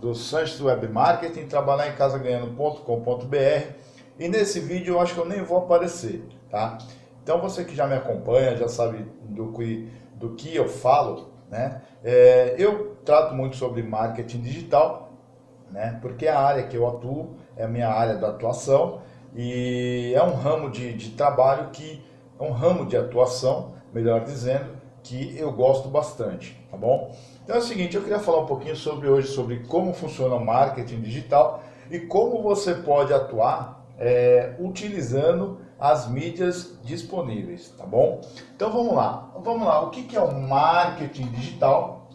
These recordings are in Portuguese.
do web marketing, trabalhar em casa ganhando.com.br e nesse vídeo eu acho que eu nem vou aparecer, tá? Então você que já me acompanha, já sabe do que, do que eu falo, né? É, eu trato muito sobre marketing digital, né? Porque é a área que eu atuo, é a minha área da atuação e é um ramo de, de trabalho que, é um ramo de atuação, melhor dizendo, que eu gosto bastante, tá bom? Então é o seguinte, eu queria falar um pouquinho sobre hoje, sobre como funciona o marketing digital e como você pode atuar é, utilizando as mídias disponíveis, tá bom? Então vamos lá, vamos lá, o que, é o marketing digital?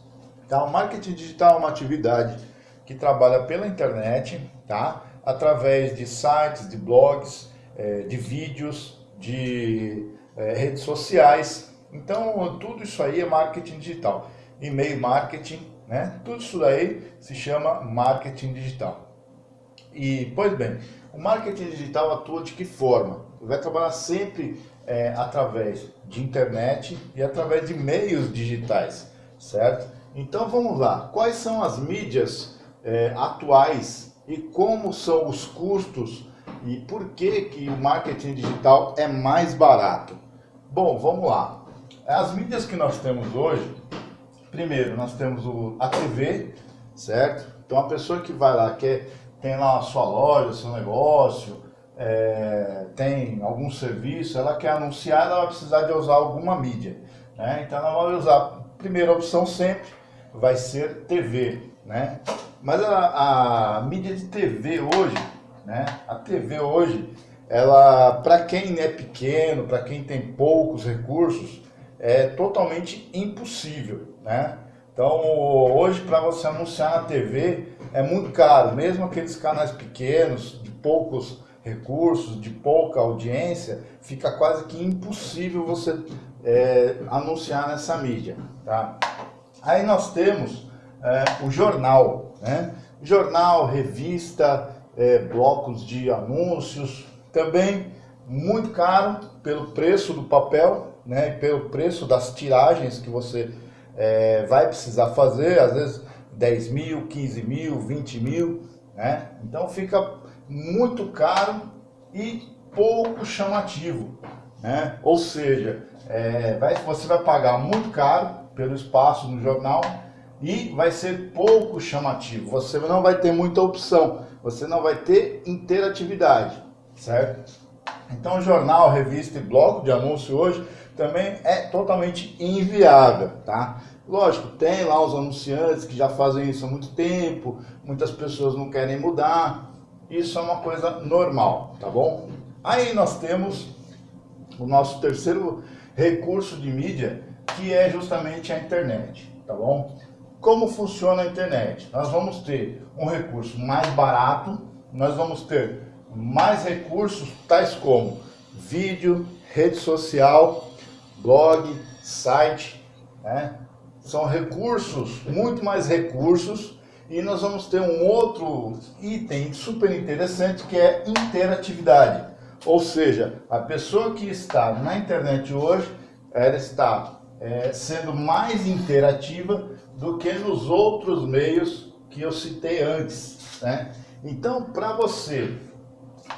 Tá? O marketing digital é uma atividade que trabalha pela internet, tá? Através de sites, de blogs, é, de vídeos, de é, redes sociais, então, tudo isso aí é marketing digital. E-mail marketing, né? Tudo isso daí se chama marketing digital. E, pois bem, o marketing digital atua de que forma? Vai trabalhar sempre é, através de internet e através de meios digitais, certo? Então vamos lá, quais são as mídias é, atuais e como são os custos e por que, que o marketing digital é mais barato? Bom, vamos lá. As mídias que nós temos hoje, primeiro, nós temos o, a TV, certo? Então a pessoa que vai lá, quer, tem lá a sua loja, seu negócio, é, tem algum serviço, ela quer anunciar, ela vai precisar de usar alguma mídia. Né? Então ela vai usar, primeira opção sempre vai ser TV. Né? Mas a, a mídia de TV hoje, né? a TV hoje, ela para quem é pequeno, para quem tem poucos recursos, é totalmente impossível, né? Então, hoje, para você anunciar na TV, é muito caro. Mesmo aqueles canais pequenos, de poucos recursos, de pouca audiência, fica quase que impossível você é, anunciar nessa mídia. Tá? Aí nós temos é, o jornal, né? Jornal, revista, é, blocos de anúncios, também muito caro pelo preço do papel, né, pelo preço das tiragens que você é, vai precisar fazer, às vezes 10 mil, 15 mil, 20 mil, né? Então fica muito caro e pouco chamativo, né? Ou seja, é, vai, você vai pagar muito caro pelo espaço no jornal e vai ser pouco chamativo. Você não vai ter muita opção, você não vai ter interatividade, certo? Então, jornal, revista e blog de anúncio hoje também é totalmente inviável, tá? Lógico, tem lá os anunciantes que já fazem isso há muito tempo, muitas pessoas não querem mudar, isso é uma coisa normal, tá bom? Aí nós temos o nosso terceiro recurso de mídia, que é justamente a internet, tá bom? Como funciona a internet? Nós vamos ter um recurso mais barato, nós vamos ter mais recursos tais como vídeo, rede social, blog, site, né? São recursos, muito mais recursos, e nós vamos ter um outro item super interessante que é interatividade. Ou seja, a pessoa que está na internet hoje, ela está é, sendo mais interativa do que nos outros meios que eu citei antes. Né? Então, para você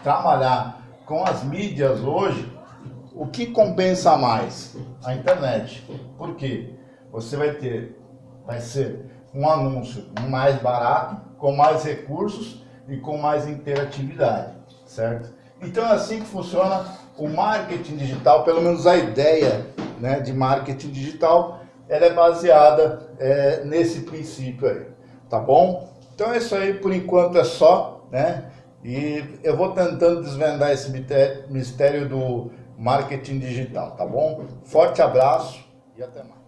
trabalhar com as mídias hoje, o que compensa mais? A internet. Por quê? Você vai ter, vai ser um anúncio mais barato, com mais recursos e com mais interatividade, certo? Então é assim que funciona o marketing digital, pelo menos a ideia né, de marketing digital, ela é baseada é, nesse princípio aí, tá bom? Então é isso aí, por enquanto é só, né? E eu vou tentando desvendar esse mistério do marketing digital, tá bom? Forte abraço e até mais.